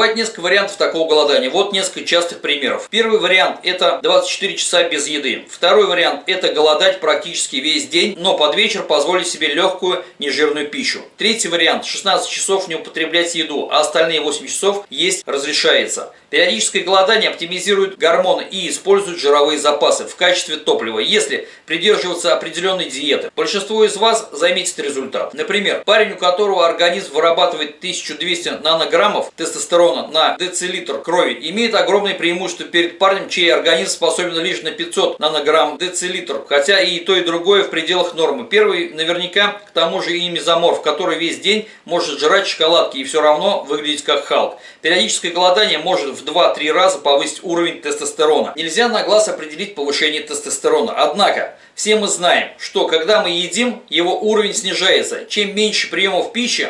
Бывает несколько вариантов такого голодания. Вот несколько частых примеров. Первый вариант – это 24 часа без еды. Второй вариант – это голодать практически весь день, но под вечер позволить себе легкую нежирную пищу. Третий вариант – 16 часов не употреблять еду, а остальные 8 часов есть разрешается. Периодическое голодание оптимизирует гормоны и использует жировые запасы в качестве топлива, если придерживаться определенной диеты. Большинство из вас заметит результат. Например, парень, у которого организм вырабатывает 1200 нанограммов тестостерона на децилитр крови, имеет огромное преимущество перед парнем, чей организм способен лишь на 500 нанограмм децилитр, хотя и то и другое в пределах нормы. Первый наверняка к тому же и мезоморф, который весь день может жрать шоколадки и все равно выглядеть как Халк. Периодическое голодание может в 2-3 раза повысить уровень тестостерона. Нельзя на глаз определить повышение тестостерона. Однако, все мы знаем, что когда мы едим, его уровень снижается. Чем меньше приемов пищи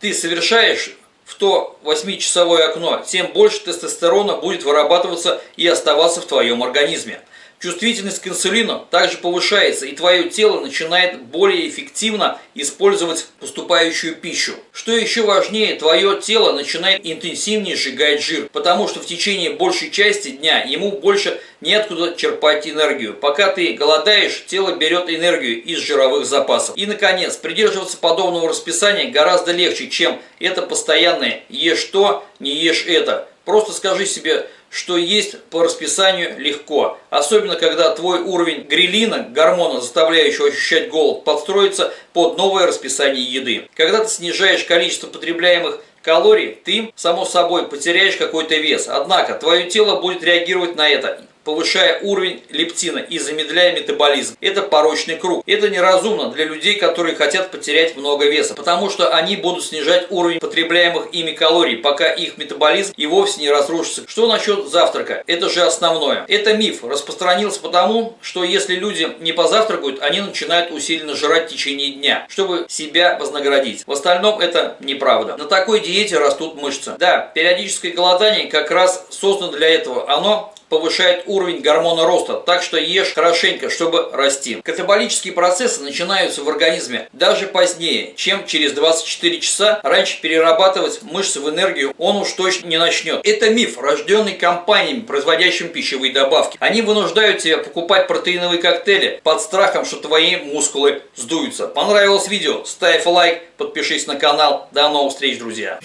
ты совершаешь в то 8-часовое окно, тем больше тестостерона будет вырабатываться и оставаться в твоем организме. Чувствительность к инсулину также повышается, и твое тело начинает более эффективно использовать поступающую пищу. Что еще важнее, твое тело начинает интенсивнее сжигать жир, потому что в течение большей части дня ему больше неоткуда черпать энергию. Пока ты голодаешь, тело берет энергию из жировых запасов. И, наконец, придерживаться подобного расписания гораздо легче, чем это постоянное «ешь то, не ешь это». Просто скажи себе что есть по расписанию легко. Особенно, когда твой уровень грелина, гормона, заставляющего ощущать голод, подстроится под новое расписание еды. Когда ты снижаешь количество потребляемых калорий, ты, само собой, потеряешь какой-то вес. Однако, твое тело будет реагировать на это повышая уровень лептина и замедляя метаболизм. Это порочный круг. Это неразумно для людей, которые хотят потерять много веса, потому что они будут снижать уровень потребляемых ими калорий, пока их метаболизм и вовсе не разрушится. Что насчет завтрака? Это же основное. Это миф. Распространился потому, что если люди не позавтракают, они начинают усиленно жрать в течение дня, чтобы себя вознаградить. В остальном это неправда. На такой диете растут мышцы. Да, периодическое голодание как раз создано для этого. Оно повышает уровень гормона роста, так что ешь хорошенько, чтобы расти. Катаболические процессы начинаются в организме даже позднее, чем через 24 часа. Раньше перерабатывать мышцы в энергию он уж точно не начнет. Это миф, рожденный компаниями, производящими пищевые добавки. Они вынуждают тебя покупать протеиновые коктейли под страхом, что твои мускулы сдуются. Понравилось видео? Ставь лайк, подпишись на канал. До новых встреч, друзья!